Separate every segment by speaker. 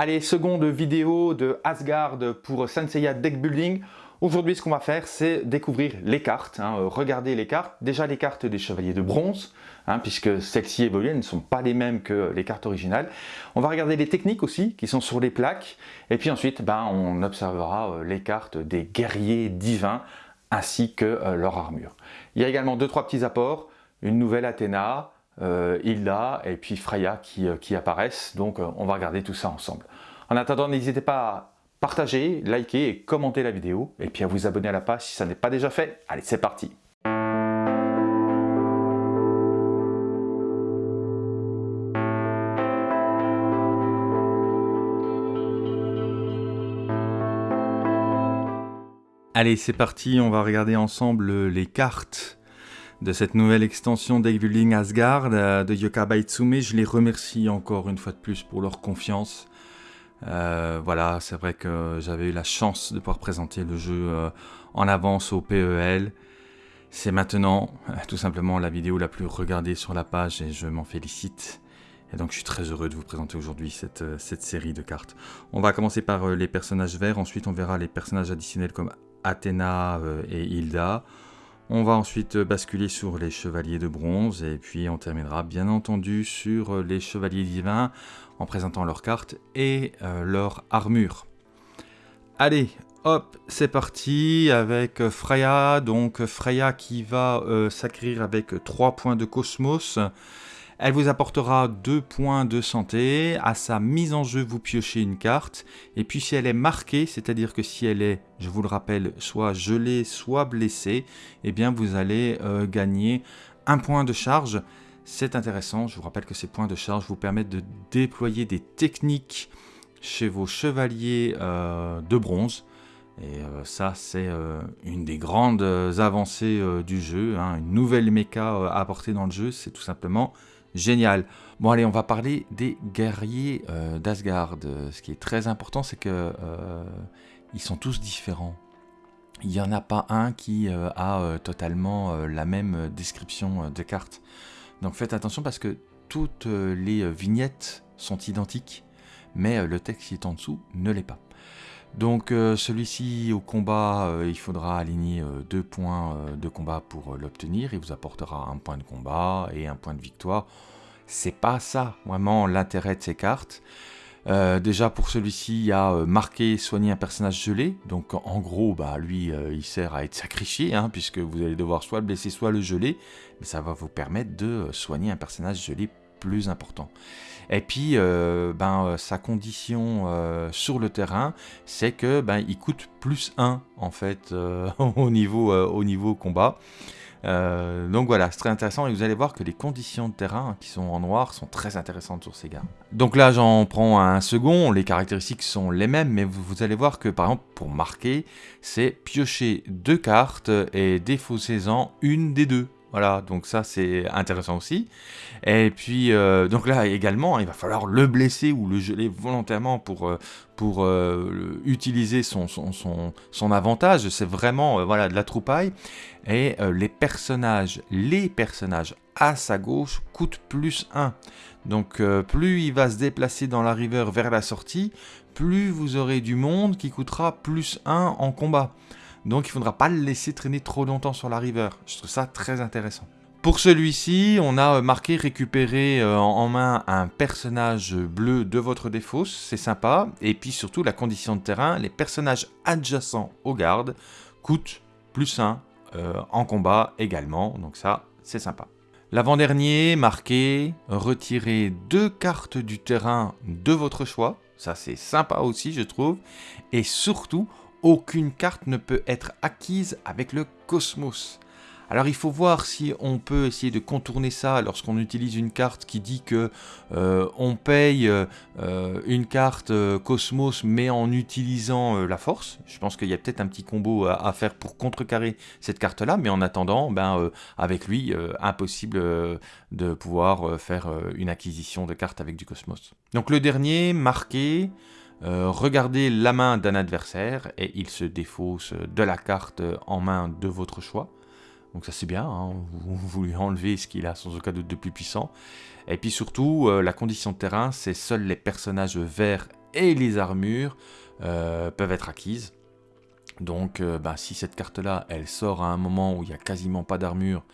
Speaker 1: Allez, seconde vidéo de Asgard pour Senseiya Deck Building. Aujourd'hui, ce qu'on va faire, c'est découvrir les cartes, hein, regarder les cartes. Déjà les cartes des chevaliers de bronze, hein, puisque celles-ci évoluent, elles ne sont pas les mêmes que les cartes originales. On va regarder les techniques aussi, qui sont sur les plaques. Et puis ensuite, ben, on observera euh, les cartes des guerriers divins, ainsi que euh, leur armure. Il y a également deux, trois petits apports. Une nouvelle Athéna, euh, Hilda et puis Freya qui, qui apparaissent. Donc on va regarder tout ça ensemble. En attendant, n'hésitez pas à partager, liker et commenter la vidéo, et puis à vous abonner à la page si ça n'est pas déjà fait. Allez, c'est parti Allez, c'est parti, on va regarder ensemble les cartes de cette nouvelle extension Building Asgard euh, de Yoka Baitsume. Je les remercie encore une fois de plus pour leur confiance. Euh, voilà, c'est vrai que j'avais eu la chance de pouvoir présenter le jeu euh, en avance au PEL. C'est maintenant tout simplement la vidéo la plus regardée sur la page et je m'en félicite. Et donc je suis très heureux de vous présenter aujourd'hui cette, cette, série de cartes. On va commencer par les personnages verts, ensuite on verra les personnages additionnels comme Athéna et Hilda. On va ensuite basculer sur les chevaliers de bronze et puis on terminera bien entendu sur les chevaliers divins en présentant leurs cartes et euh, leur armure. Allez, hop, c'est parti avec Freya. Donc Freya qui va euh, s'acquérir avec 3 points de cosmos. Elle vous apportera 2 points de santé. À sa mise en jeu, vous piochez une carte. Et puis si elle est marquée, c'est-à-dire que si elle est, je vous le rappelle, soit gelée, soit blessée, eh bien vous allez euh, gagner un point de charge. C'est intéressant, je vous rappelle que ces points de charge vous permettent de déployer des techniques chez vos chevaliers euh, de bronze. Et euh, ça, c'est une des grandes avancées du jeu, hein. une nouvelle méca apportée dans le jeu, c'est tout simplement génial. Bon allez, on va parler des guerriers d'Asgard. Ce qui est très important, c'est que ils sont tous différents. Il n'y en a pas un qui a totalement la même description de carte. Donc faites attention parce que toutes euh, les euh, vignettes sont identiques, mais euh, le texte qui est en dessous ne l'est pas. Donc celui-ci au combat, il faudra aligner deux points de combat pour l'obtenir. Il vous apportera un point de combat et un point de victoire. C'est pas ça vraiment l'intérêt de ces cartes. Euh, déjà pour celui-ci, il y a euh, marqué soigner un personnage gelé. Donc en gros, bah, lui, euh, il sert à être sacrifié, hein, puisque vous allez devoir soit le blesser, soit le geler. Mais ça va vous permettre de soigner un personnage gelé plus important. Et puis, ben, sa condition sur le terrain, c'est que ben, il coûte plus 1 en fait au, niveau, au niveau combat. Euh, donc voilà, c'est très intéressant et vous allez voir que les conditions de terrain qui sont en noir sont très intéressantes sur ces gars. Donc là j'en prends un second, les caractéristiques sont les mêmes mais vous, allez voir que par exemple pour marquer, c'est piocher deux cartes et défausser-en une des deux. Voilà, donc ça c'est intéressant aussi. Et puis, euh, donc là également, il va falloir le blesser ou le geler volontairement pour, euh, euh, utiliser son, avantage. C'est vraiment voilà, de la troupaille. Et les personnages, les personnages à sa gauche coûtent plus 1. Donc plus il va se déplacer dans la river vers la sortie, plus vous aurez du monde qui coûtera plus 1 en combat. Donc il faudra pas le laisser traîner trop longtemps sur la river. Je trouve ça très intéressant. Pour celui-ci, on a euh, marqué récupérer euh, en main un personnage bleu de votre défausse, c'est sympa. Et puis surtout la condition de terrain, les personnages adjacents aux gardes coûtent plus 1 euh, en combat également, donc ça c'est sympa. L'avant-dernier, marqué retirer deux cartes du terrain de votre choix, ça c'est sympa aussi je trouve. Et surtout, aucune carte ne peut être acquise avec le cosmos. Alors il faut voir si on peut essayer de contourner ça lorsqu'on utilise une carte qui dit que euh, on paye euh, une carte euh, Cosmos mais en utilisant la force. Je pense qu'il y a peut-être un petit combo à, faire pour contrecarrer cette carte là, mais en attendant, ben, avec lui, impossible de pouvoir faire une acquisition de cartes avec du Cosmos. Donc le dernier, marqué, euh, regardez la main d'un adversaire et il se défausse de la carte en main de votre choix. Donc ça c'est bien, hein. vous, lui enlevez ce qu'il a sans aucun doute de plus puissant. Et puis surtout, euh, la condition de terrain, c'est seuls les personnages verts et les armures peuvent être acquises. Donc bah, si cette carte-là, elle sort à un moment où il n'y a quasiment pas d'armure,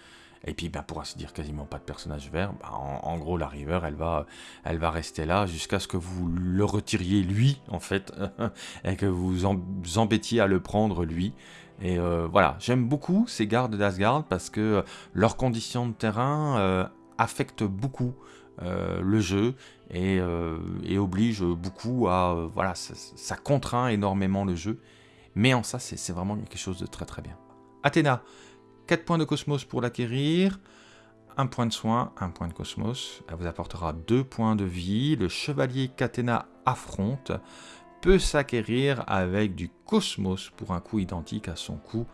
Speaker 1: et puis, ben, pour ainsi dire, quasiment pas de personnage vert. Ben, en, gros, la River, elle va, elle va rester là jusqu'à ce que vous le retiriez lui, en fait, et que vous vous embêtiez à le prendre lui. Et euh, voilà, j'aime beaucoup ces gardes d'Asgard parce que euh, leurs conditions de terrain euh, affectent beaucoup le jeu et, obligent beaucoup à... voilà, ça, contraint énormément le jeu. Mais en ça, c'est vraiment quelque chose de très très bien. Athéna, 4 points de cosmos pour l'acquérir, 1 point de soin, 1 point de cosmos. Elle vous apportera 2 points de vie. Le chevalier Catena affronte peut s'acquérir avec du cosmos pour un coût identique à son coût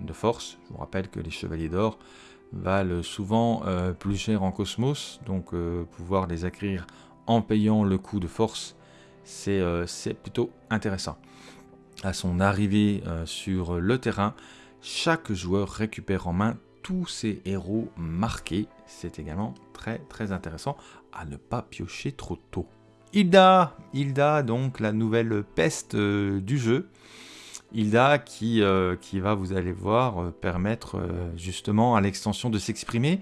Speaker 1: de force. Je vous rappelle que les chevaliers d'or valent souvent euh, plus cher en cosmos, donc euh, pouvoir les acquérir en payant le coût de force, c'est euh, plutôt intéressant. À son arrivée sur le terrain, chaque joueur récupère en main tous ses héros marqués. C'est également très très intéressant à ne pas piocher trop tôt. Hilda, Hilda donc la nouvelle peste euh, du jeu. Hilda qui, euh, qui va, vous allez voir, euh, permettre justement à l'extension de s'exprimer.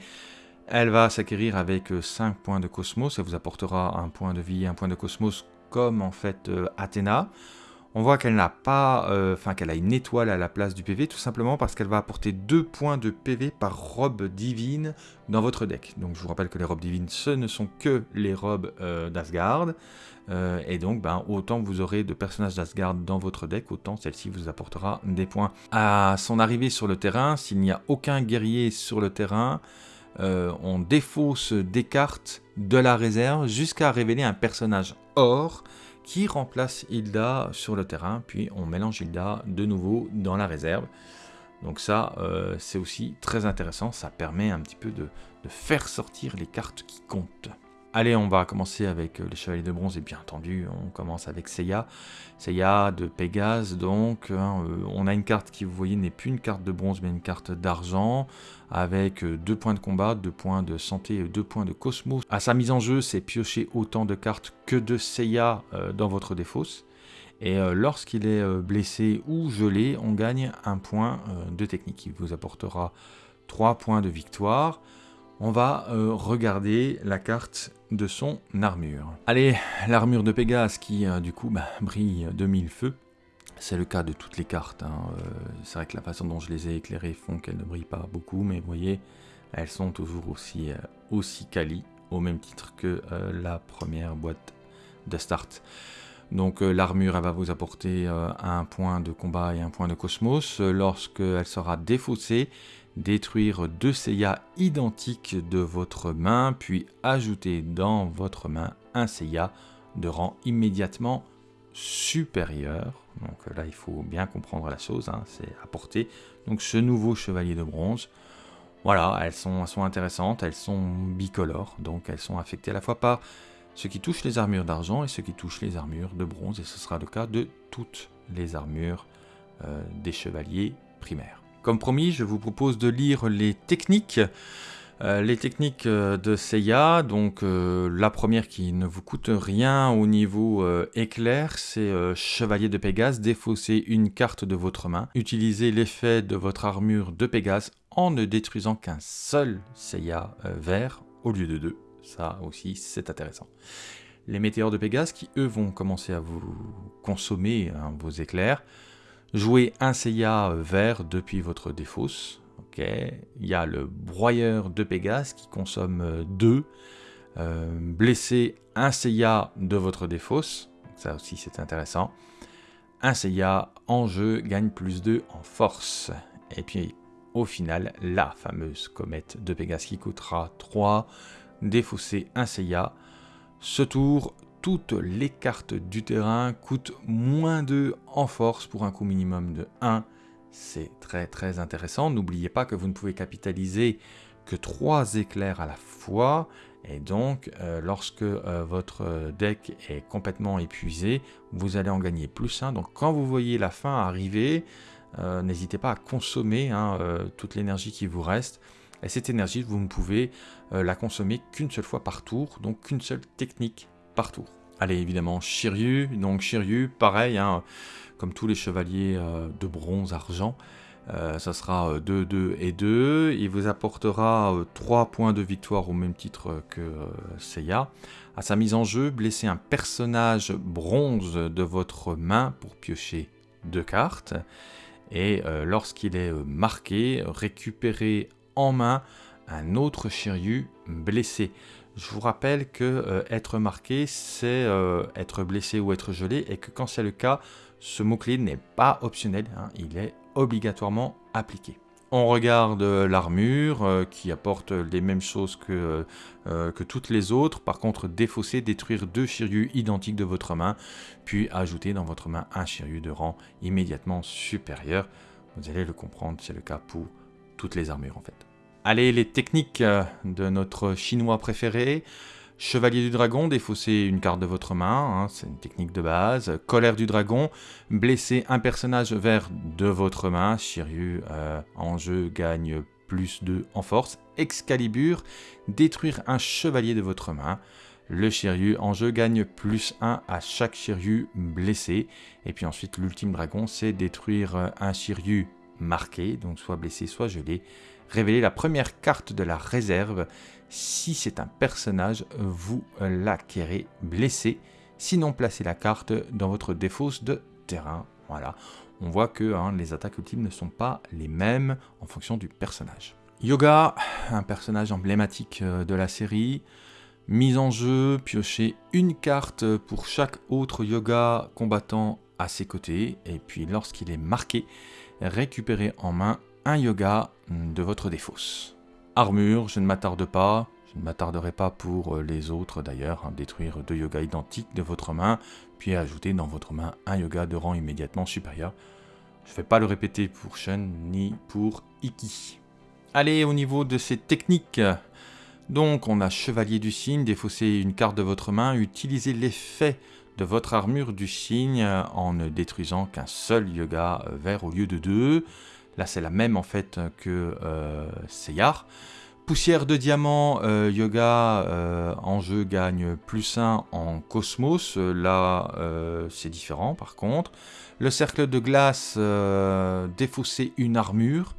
Speaker 1: Elle va s'acquérir avec 5 points de cosmos, elle vous apportera un point de vie et un point de cosmos comme en fait Athéna on voit qu'elle n'a pas, euh, enfin qu'elle a une étoile à la place du PV, tout simplement parce qu'elle va apporter 2 points de PV par robe divine dans votre deck. Donc je vous rappelle que les robes divines, ce ne sont que les robes euh, d'Asgard, euh, et donc ben, autant vous aurez de personnages d'Asgard dans votre deck, autant celle-ci vous apportera des points. À son arrivée sur le terrain, s'il n'y a aucun guerrier sur le terrain, on défausse des cartes de la réserve jusqu'à révéler un personnage or qui remplace Hilda sur le terrain, puis on mélange Hilda de nouveau dans la réserve. Donc ça, euh, c'est aussi très intéressant, ça permet un petit peu de, de faire sortir les cartes qui comptent. Allez, on va commencer avec euh, les chevaliers de bronze, et bien entendu, on commence avec Seiya. Seiya de Pégase, donc, hein, euh, on a une carte qui, vous voyez, n'est plus une carte de bronze, mais une carte d'argent, avec 2 euh, points de combat, 2 points de santé et 2 points de cosmos. À sa mise en jeu, c'est piocher autant de cartes que de Seiya dans votre défausse. Et lorsqu'il est blessé ou gelé, on gagne un point de technique qui vous apportera 3 points de victoire on va euh, regarder la carte de son armure. Allez, l'armure de Pégase qui euh, du coup bah, brille de mille feux. C'est le cas de toutes les cartes. Hein. Euh, c'est vrai que la façon dont je les ai éclairées font qu'elles ne brillent pas beaucoup, mais vous voyez, elles sont toujours aussi, aussi au même titre que la première boîte de start. Donc l'armure, elle va vous apporter un point de combat et un point de cosmos. Lorsqu'elle sera défaussée, détruire deux Seiya identiques de votre main, puis ajouter dans votre main un Seiya de rang immédiatement supérieur. Donc là, il faut bien comprendre la chose, hein, c'est apporter donc ce nouveau chevalier de bronze. Voilà, elles sont, elles sont intéressantes, elles sont bicolores, donc elles sont affectées à la fois par ce qui touche les armures d'argent et ce qui touche les armures de bronze, et ce sera le cas de toutes les armures euh, des chevaliers primaires. Comme promis, je vous propose de lire les techniques. Euh, les techniques euh, de Seiya, donc euh, la première qui ne vous coûte rien au niveau éclair, c'est Chevalier de Pégase, défausser une carte de votre main, utilisez l'effet de votre armure de Pégase en ne détruisant qu'un seul Seiya vert au lieu de deux. Ça aussi, c'est intéressant. Les météores de Pégase qui, eux, vont commencer à vous consommer hein, vos éclairs. Jouez un Seiya vert depuis votre défausse. Il y a le broyeur de Pégase qui consomme 2. Euh, blessez un Seiya de votre défausse. Ça aussi c'est intéressant. Un Seiya en jeu gagne plus 2 en force. Et puis au final, la fameuse comète de Pégase qui coûtera 3. Défausser un Seiya. Ce tour, toutes les cartes du terrain coûtent moins 2 en force pour un coût minimum de 1. C'est très très intéressant. N'oubliez pas que vous ne pouvez capitaliser que 3 éclairs à la fois. Et donc, euh, lorsque euh, votre deck est complètement épuisé, vous allez en gagner plus 1. Donc quand vous voyez la fin arriver, euh, n'hésitez pas à consommer hein, toute l'énergie qui vous reste. Et cette énergie, vous ne pouvez la consommer qu'une seule fois par tour, donc qu'une seule technique par tour. Allez, évidemment, Shiryu. Donc Shiryu, pareil, hein, comme tous les chevaliers de bronze, argent, ça sera 2, 2 et 2. Il vous apportera 3 points de victoire au même titre que Seiya. À sa mise en jeu, blessez un personnage bronze de votre main pour piocher deux cartes. Et lorsqu'il est marqué, récupérez en main un autre Shiryu blessé. Je vous rappelle que être marqué, c'est être blessé ou être gelé, et que quand c'est le cas, ce mot-clé n'est pas optionnel, hein, il est obligatoirement appliqué. On regarde l'armure euh, qui apporte les mêmes choses que, euh, que toutes les autres. Par contre, défausser, détruire deux Shiryu identiques de votre main, puis ajouter dans votre main un Shiryu de rang immédiatement supérieur. Vous allez le comprendre, c'est le cas pour toutes les armures en fait. Allez, les techniques euh, de notre chinois préféré. Chevalier du dragon, défausser une carte de votre main, hein, c'est une technique de base. Colère du dragon, blesser un personnage vers de votre main. Shiryu euh, en jeu gagne plus 2 en force. Excalibur, détruire un chevalier de votre main. Le Shiryu en jeu gagne plus 1 à chaque Shiryu blessé. Et puis ensuite, l'ultime dragon, c'est détruire un Shiryu marqué, donc soit blessé, soit gelé. Révéler la première carte de la réserve si c'est un personnage, vous l'acquérez blessé. Sinon, placez la carte dans votre défausse de terrain. Voilà. On voit que hein, les attaques ultimes ne sont pas les mêmes en fonction du personnage. Yoga, un personnage emblématique euh, de la série. Mise en jeu, piochez une carte pour chaque autre yoga combattant à ses côtés. Et puis lorsqu'il est marqué, récupérez en main un yoga de votre défausse. Armure, je ne m'attarde pas, je ne m'attarderai pas pour euh, les autres d'ailleurs, hein, détruire deux yogas identiques de votre main, puis ajouter dans votre main un yoga de rang immédiatement supérieur. Je ne vais pas le répéter pour Shun ni pour Iki. Allez, au niveau de ces techniques, donc on a Chevalier du Signe, défausser une carte de votre main, utiliser l'effet de votre armure du signe en ne détruisant qu'un seul yoga vert au lieu de deux. Là, c'est la même en fait que euh, Seyar. Poussière de diamant, euh, Yoga euh, en jeu gagne plus 1 en Cosmos. Là, c'est différent par contre. Le cercle de glace, défausser une armure.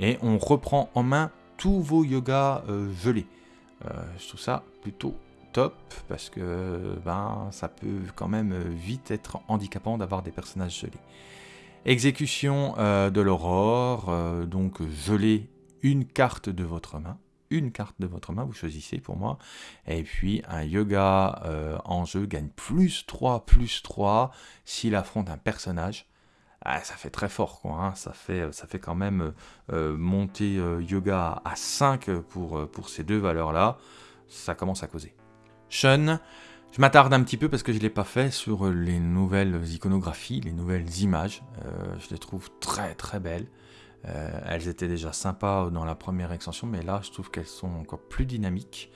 Speaker 1: Et on reprend en main tous vos yogas gelés. je trouve ça plutôt top parce que ben, ça peut quand même vite être handicapant d'avoir des personnages gelés. Exécution euh, de l'aurore, euh, donc geler une carte de votre main. Une carte de votre main, vous choisissez pour moi. Et puis un yoga euh, en jeu gagne plus 3, plus 3 s'il affronte un personnage. Ah, ça fait très fort, quoi. Hein. Ça, fait, ça fait quand même monter yoga à 5 pour, pour ces deux valeurs-là. Ça commence à causer. Shun, je m'attarde un petit peu parce que je ne l'ai pas fait sur les nouvelles iconographies, les nouvelles images. Euh, je les trouve très très belles. Euh, elles étaient déjà sympas dans la première extension, mais là je trouve qu'elles sont encore plus dynamiques.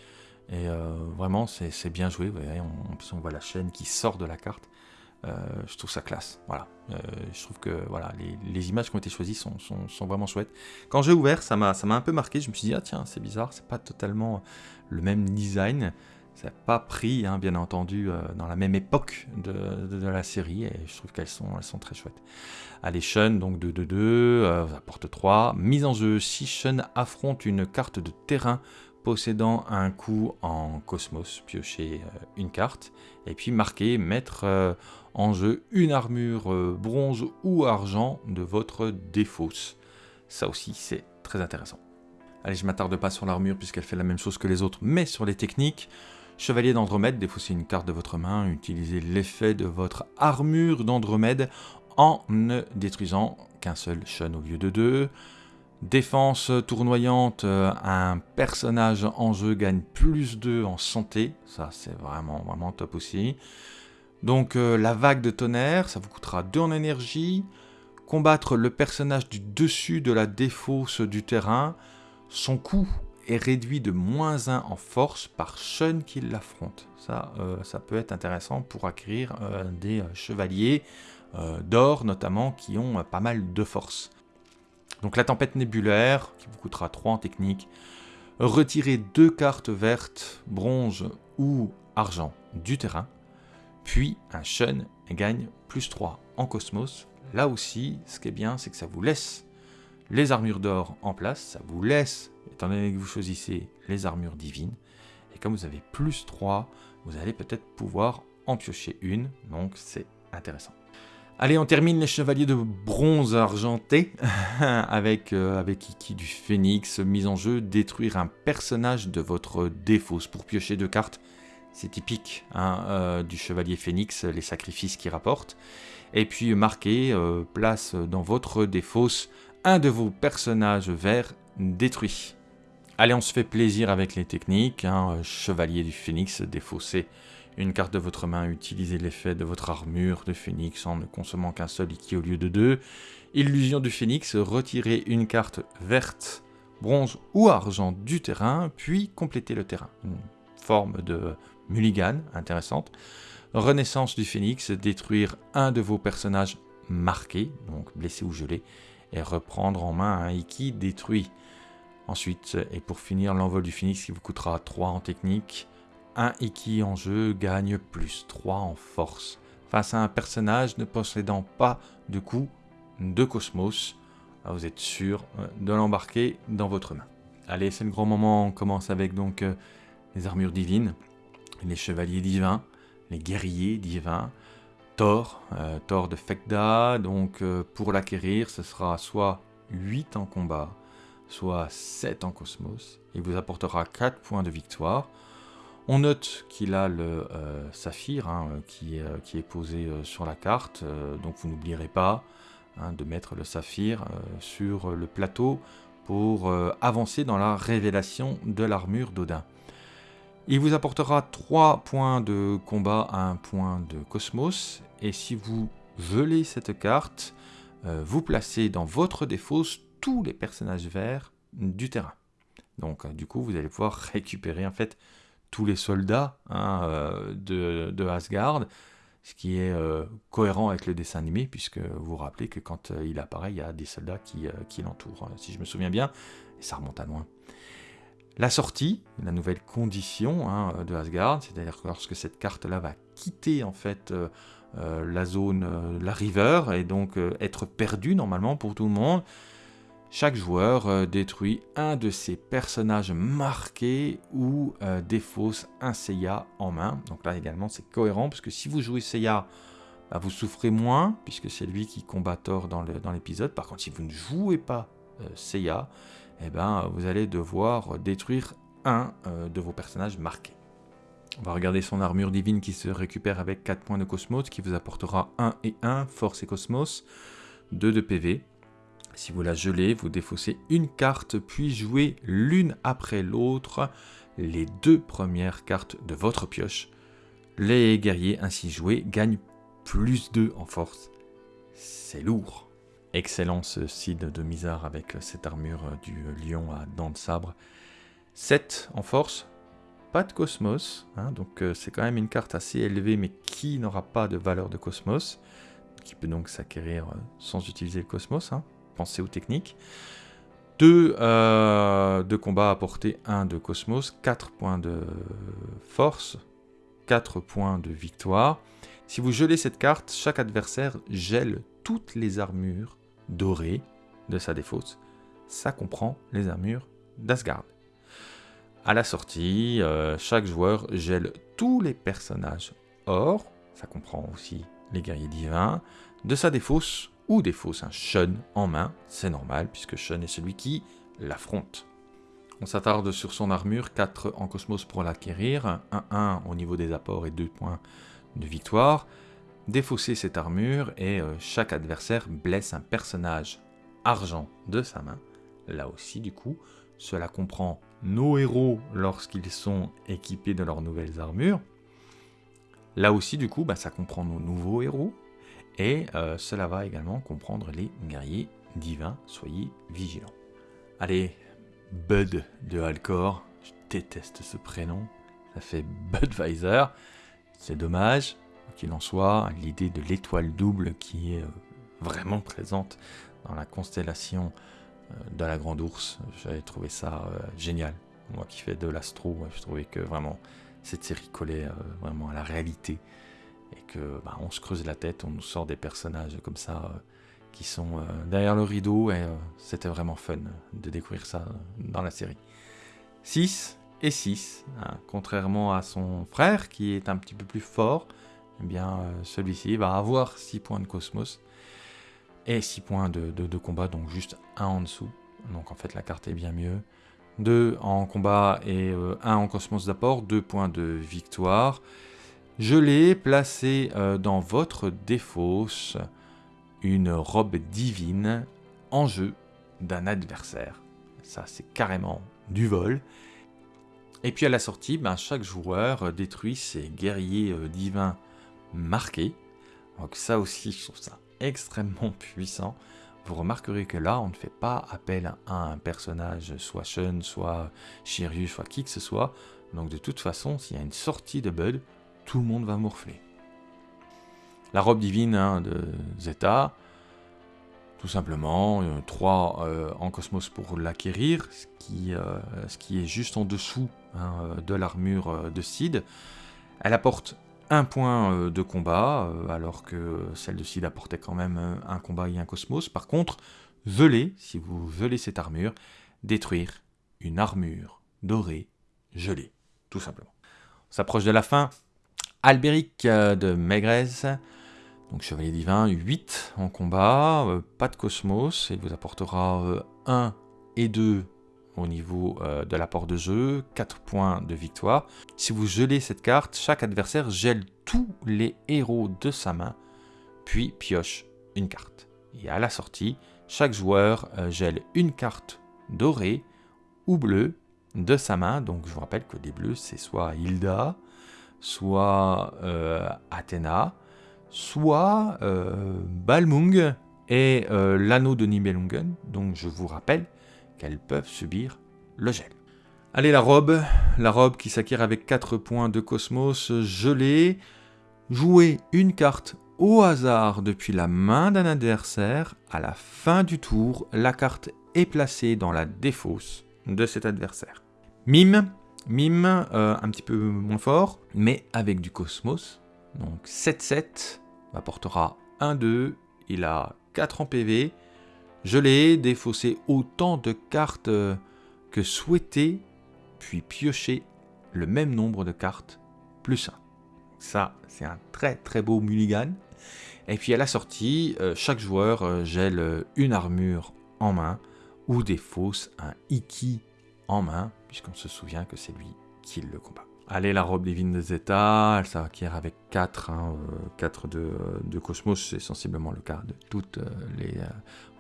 Speaker 1: Et euh, vraiment c'est bien joué. Vous voyez, on, on voit la chaîne qui sort de la carte. je trouve ça classe. Voilà. je trouve que voilà, les, images qui ont été choisies sont, sont vraiment chouettes. Quand j'ai ouvert, ça m'a un peu marqué. Je me suis dit, ah tiens, c'est bizarre, c'est pas totalement le même design. Ça pas pris, hein, bien entendu, euh, dans la même époque de, la série, et je trouve qu'elles sont, elles sont très chouettes. Allez, Shun, donc 2-2-2, euh, apporte 3. Mise en jeu, si Shun affronte une carte de terrain possédant un coup en cosmos, piocher euh, une carte, et puis marquer, mettre euh, en jeu une armure bronze ou argent de votre défausse. Ça aussi, c'est très intéressant. Allez, je m'attarde pas sur l'armure puisqu'elle fait la même chose que les autres, mais sur les techniques. Chevalier d'Andromède, défaussez une carte de votre main, utilisez l'effet de votre armure d'Andromède en ne détruisant qu'un seul Shun au lieu de deux. Défense tournoyante, euh, un personnage en jeu gagne plus 2 en santé, ça c'est vraiment vraiment top aussi. Donc euh, la vague de tonnerre, ça vous coûtera 2 en énergie. Combattre le personnage du dessus de la défausse du terrain, son coût est réduit de moins 1 en force par Shun qui l'affronte. Ça, euh, ça peut être intéressant pour acquérir euh, des euh, chevaliers d'or notamment qui ont pas mal de force. Donc la tempête nébulaire, qui vous coûtera 3 en technique. Retirer deux cartes vertes, bronze ou argent du terrain. Puis un Shun gagne plus 3 en Cosmos. Là aussi, ce qui est bien, c'est que ça vous laisse les armures d'or en place, ça vous laisse, étant donné que vous choisissez les armures divines, et comme vous avez plus 3, vous allez peut-être pouvoir en piocher une, donc c'est intéressant. Allez, on termine les chevaliers de bronze argenté avec, euh, avec Iki du Phénix, mise en jeu, détruire un personnage de votre défausse pour piocher deux cartes. C'est typique hein, euh, du chevalier Phénix, les sacrifices qu'il rapporte. Et puis marquer, euh, place dans votre défausse un de vos personnages verts détruit. Allez, on se fait plaisir avec les techniques. Hein, chevalier du Phénix défaussé une carte de votre main, utilisez l'effet de votre armure de phénix en ne consommant qu'un seul Iki au lieu de deux. Illusion du phénix, retirez une carte verte, bronze ou argent du terrain, puis complétez le terrain. Une forme de mulligan intéressante. Renaissance du phénix, détruire un de vos personnages marqués, donc blessé ou gelé, et reprendre en main un Iki détruit. Ensuite, et pour finir, l'envol du phénix qui vous coûtera 3 en technique, un Iki en jeu gagne plus 3 en force face à un personnage ne possédant pas de coup de cosmos. Ah, vous êtes sûr euh, de l'embarquer dans votre main. Allez, c'est le grand moment. On commence avec donc euh, les armures divines, les chevaliers divins, les guerriers divins, Thor, euh, Thor de Fekda. Donc pour l'acquérir, ce sera soit 8 en combat, soit 7 en cosmos. Il vous apportera 4 points de victoire. On note qu'il a le euh, saphir hein, qui, euh, qui, est posé euh, sur la carte, donc vous n'oublierez pas hein, de mettre le saphir sur le plateau pour avancer dans la révélation de l'armure d'Odin. Il vous apportera 3 points de combat, 1 point de cosmos, et si vous gelez cette carte, vous placez dans votre défausse tous les personnages verts du terrain. Donc du coup, vous allez pouvoir récupérer en fait tous les soldats hein, euh, de, Asgard, ce qui est euh, cohérent avec le dessin animé, puisque vous vous rappelez que quand euh, il apparaît, il y a des soldats qui, qui l'entourent, si je me souviens bien, et ça remonte à loin. La sortie, la nouvelle condition hein, de Asgard, c'est-à-dire que lorsque cette carte-là va quitter en fait la zone, la river, et donc être perdue normalement pour tout le monde, chaque joueur euh, détruit un de ses personnages marqués ou euh, défausse un Seiya en main. Donc là également c'est cohérent parce que si vous jouez Seiya, bah, vous souffrez moins puisque c'est lui qui combat Thor dans l'épisode. Par contre si vous ne jouez pas euh, Seiya, eh ben, vous allez devoir détruire un de vos personnages marqués. On va regarder son armure divine qui se récupère avec 4 points de Cosmos qui vous apportera 1 et 1, Force et Cosmos, 2 de PV. Si vous la gelez, vous défaussez une carte, puis jouez l'une après l'autre les deux premières cartes de votre pioche. Les guerriers ainsi joués gagnent plus 2 en force. C'est lourd. Excellent ce Cid de Mizar avec cette armure du lion à dents de sabre. 7 en force, pas de cosmos, hein, donc euh, c'est quand même une carte assez élevée mais qui n'aura pas de valeur de cosmos, qui peut donc s'acquérir euh, sans utiliser le cosmos. Hein penser aux techniques. 2 euh, de combat à portée, 1 de cosmos, 4 points de force, 4 points de victoire. Si vous gelez cette carte, chaque adversaire gèle toutes les armures dorées de sa défausse. Ça comprend les armures d'Asgard. À la sortie, euh, chaque joueur gèle tous les personnages or, ça comprend aussi les guerriers divins, de sa défausse ou des un Shun en main, c'est normal puisque Shun est celui qui l'affronte. On s'attarde sur son armure, 4 en cosmos pour l'acquérir, 1-1 au niveau des apports et 2 points de victoire. Défausser cette armure et euh, chaque adversaire blesse un personnage argent de sa main. Là aussi du coup, cela comprend nos héros lorsqu'ils sont équipés de leurs nouvelles armures. Là aussi du coup, bah, ça comprend nos nouveaux héros, et euh, cela va également comprendre les guerriers divins, soyez vigilants. Allez, Bud de Alcor, je déteste ce prénom, ça fait Budweiser, c'est dommage, qu'il en soit, l'idée de l'étoile double qui est euh, vraiment présente dans la constellation euh, de la Grande Ourse, j'avais trouvé ça génial. Moi qui fais de l'astro, je trouvais que vraiment cette série collait vraiment à la réalité et que bah, on se creuse la tête, on nous sort des personnages comme ça qui sont derrière le rideau, et c'était vraiment fun de découvrir ça dans la série. 6 et 6, hein, contrairement à son frère qui est un petit peu plus fort, eh bien celui-ci va avoir 6 points de cosmos et 6 points de, de, combat, donc juste un en dessous. Donc en fait la carte est bien mieux. 2 en combat et 1 euh, en cosmos d'apport, 2 points de victoire. Je l'ai placé euh, dans votre défausse une robe divine en jeu d'un adversaire. Ça c'est carrément du vol. Et puis à la sortie, ben, chaque joueur détruit ses guerriers euh, divins marqués. Donc ça aussi, je trouve ça extrêmement puissant. Vous remarquerez que là, on ne fait pas appel à un personnage, soit Shun, soit Shiryu, soit qui que ce soit. Donc de toute façon, s'il y a une sortie de Bud, tout le monde va morfler. La robe divine hein, de Zeta, tout simplement, 3 euh, en cosmos pour l'acquérir, ce, qui, euh, ce qui est juste en dessous hein, de l'armure de Sid. Elle apporte un point euh, de combat, euh, alors que celle de Sid apportait quand même euh, un combat et un cosmos. Par contre, veler, si vous velez cette armure, détruire une armure dorée gelée, tout simplement. On s'approche de la fin. Albéric de Maigrez, donc Chevalier Divin, 8 en combat, pas de cosmos, il vous apportera 1 et 2 au niveau euh, de l'apport de jeu, 4 points de victoire. Si vous gelez cette carte, chaque adversaire gèle tous les héros de sa main, puis pioche une carte. Et à la sortie, chaque joueur euh, gèle une carte dorée ou bleue de sa main. Donc je vous rappelle que les bleus, c'est soit Hilda, soit euh, Athéna, soit Balmung et l'anneau de Nibelungen. Donc je vous rappelle qu'elles peuvent subir le gel. Allez, la robe, la robe qui s'acquiert avec 4 points de cosmos gelé. Jouez une carte au hasard depuis la main d'un adversaire. À la fin du tour, la carte est placée dans la défausse de cet adversaire. Mime, mime, euh, un petit peu moins fort, mais avec du cosmos. Donc 7-7 apportera 1-2, il a 4 en PV, je l'ai défaussé autant de cartes que souhaité, puis pioché le même nombre de cartes plus 1. Ça, c'est un très très beau mulligan. Et puis à la sortie, euh, chaque joueur euh, gèle une armure en main ou défausse un Iki en main, puisqu'on se souvient que c'est lui qui le combat. Allez, la robe divine de Zeta, elle s'acquiert avec 4, 4 hein, euh, de, de, Cosmos, c'est sensiblement le cas de toutes les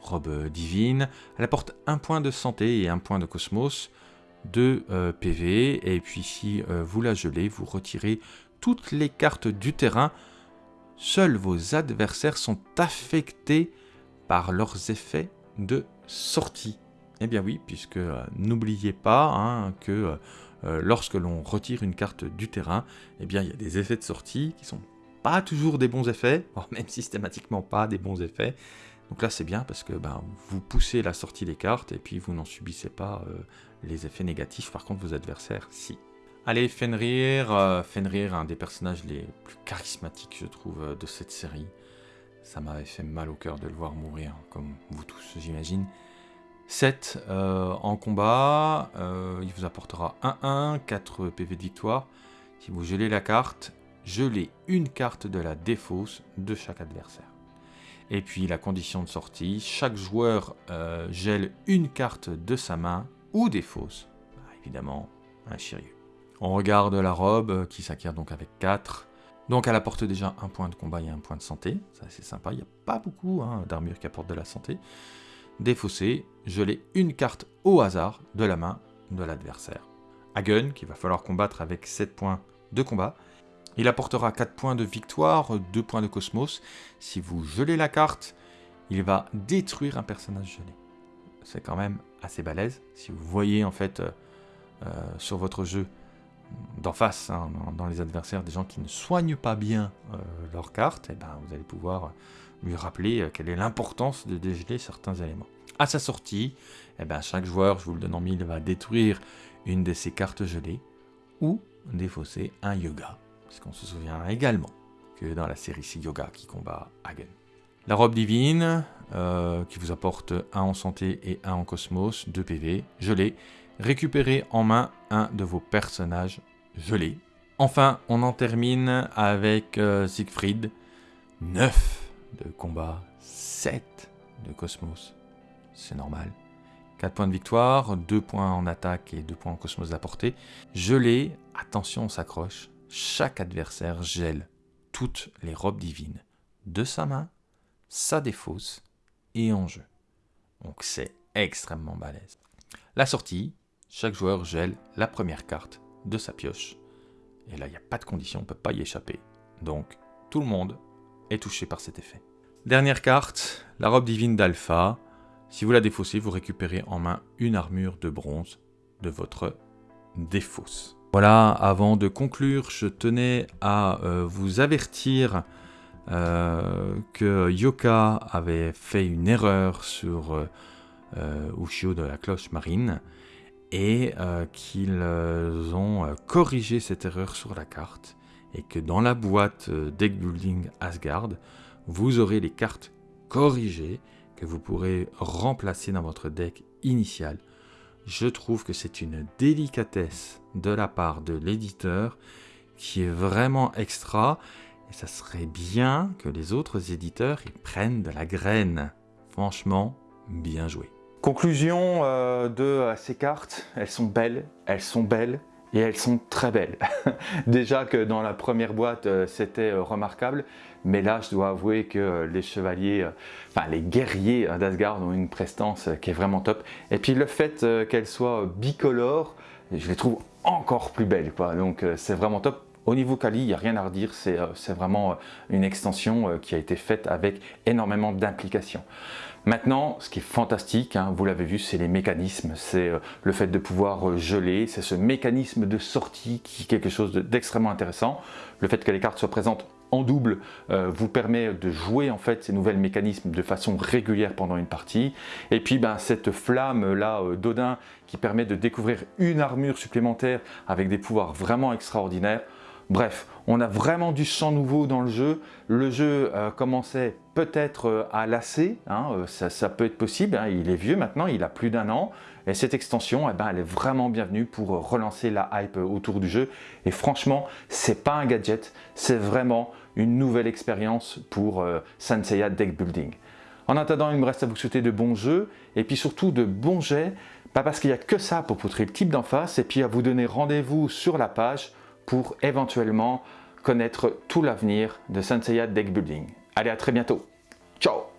Speaker 1: robe divine. Elle apporte un point de santé et un point de cosmos, 2 euh, PV, et puis si euh, vous la gelez, vous retirez toutes les cartes du terrain. Seuls vos adversaires sont affectés par leurs effets de sortie. Eh bien oui, puisque euh, n'oubliez pas hein, que lorsque l'on retire une carte du terrain, eh bien il y a des effets de sortie qui sont pas toujours des bons effets, même systématiquement pas des bons effets, donc là c'est bien parce que ben, vous poussez la sortie des cartes et puis vous n'en subissez pas euh, les effets négatifs, par contre vos adversaires si. Allez, Fenrir, euh, Fenrir, un des personnages les plus charismatiques je trouve euh, de cette série. Ça m'avait fait mal au cœur de le voir mourir, comme vous tous j'imagine. 7 en combat, il vous apportera 1-1, 4 PV de victoire. Si vous gelez la carte, gelez une carte de la défausse de chaque adversaire. Et puis la condition de sortie, chaque joueur euh, gèle une carte de sa main ou des fausses. Bah, évidemment, un Shiryu. On regarde la robe euh, qui s'acquiert donc avec 4. Donc elle apporte déjà un point de combat et un point de santé. Ça c'est sympa, il n'y a pas beaucoup hein, d'armure qui apporte de la santé. Défaussé, geler une carte au hasard de la main de l'adversaire. Hagen, qu'il va falloir combattre avec 7 points de combat. Il apportera 4 points de victoire, 2 points de cosmos. Si vous gelez la carte, il va détruire un personnage gelé. C'est quand même assez balèze. Si vous voyez en fait euh, euh, sur votre jeu d'en face, hein, dans, les adversaires, des gens qui ne soignent pas bien euh, leur carte, et eh ben, vous allez pouvoir lui rappeler quelle est l'importance de dégeler certains éléments. À sa sortie, eh ben, chaque joueur, je vous le donne en mille, va détruire une de ses cartes gelées ou défausser un yoga puisqu'on se souvient également que dans la série Yoga qui combat Hagen. La robe divine, euh, qui vous apporte 1 en santé et 1 en cosmos, 2 PV, l'ai. Récupérez en main un de vos personnages, l'ai. Enfin, on en termine avec euh, Siegfried, 9 de combat, 7 de cosmos, c'est normal. 4 points de victoire, 2 points en attaque et 2 points en cosmos d'apportée. L'ai, attention on s'accroche, chaque adversaire gèle toutes les robes divines de sa main, sa défausse et en jeu. Donc c'est extrêmement balèze. La sortie, chaque joueur gèle la première carte de sa pioche. Et là, il n'y a pas de condition, on ne peut pas y échapper. Donc, tout le monde est touché par cet effet. Dernière carte, la robe divine d'Alpha. Si vous la défaussez, vous récupérez en main une armure de bronze de votre défausse. Voilà, avant de conclure, je tenais à euh, vous avertir euh, que Yoka avait fait une erreur sur euh, Ushio de la cloche marine et qu'ils ont corrigé cette erreur sur la carte et que dans la boîte Deck Building Asgard, vous aurez les cartes corrigées que vous pourrez remplacer dans votre deck initial. Je trouve que c'est une délicatesse de la part de l'éditeur qui est vraiment extra et ça serait bien que les autres éditeurs y prennent de la graine. Franchement, bien joué. Conclusion euh, de ces cartes, elles sont belles, elles sont belles, et elles sont très belles. Déjà que dans la première boîte, euh, c'était euh, remarquable, mais là, je dois avouer que euh, les chevaliers, enfin les guerriers d'Asgard ont une prestance qui est vraiment top. Et puis le fait qu'elles soient bicolores, je les trouve encore plus belles. Quoi. Donc c'est vraiment top. Au niveau Kali, il n'y a rien à redire, c'est vraiment une extension qui a été faite avec énormément d'implications. Maintenant, ce qui est fantastique, hein, vous l'avez vu, c'est les mécanismes, c'est euh, le fait de pouvoir euh, geler, c'est ce mécanisme de sortie qui est quelque chose d'extrêmement intéressant. Le fait que les cartes soient présentes en double euh, vous permet de jouer en fait ces nouvelles mécanismes de façon régulière pendant une partie. Et puis ben, cette flamme là d'Odin qui permet de découvrir une armure supplémentaire avec des pouvoirs vraiment extraordinaires. Bref, on a vraiment du sang nouveau dans le jeu. Le jeu euh, commençait peut-être euh, à lasser, hein, euh, ça, peut être possible, hein. il est vieux maintenant, il a plus d'un an. Et cette extension, eh ben, elle est vraiment bienvenue pour relancer la hype autour du jeu. Et franchement, c'est pas un gadget, c'est vraiment une nouvelle expérience pour Sanseiya Deck Building. En attendant, il me reste à vous souhaiter de bons jeux et puis surtout de bons jets, pas parce qu'il n'y a que ça pour poutrer le type d'en face, et puis à vous donner rendez-vous sur la page pour éventuellement connaître tout l'avenir de Senseiya Deck Building. Allez, à très bientôt. Ciao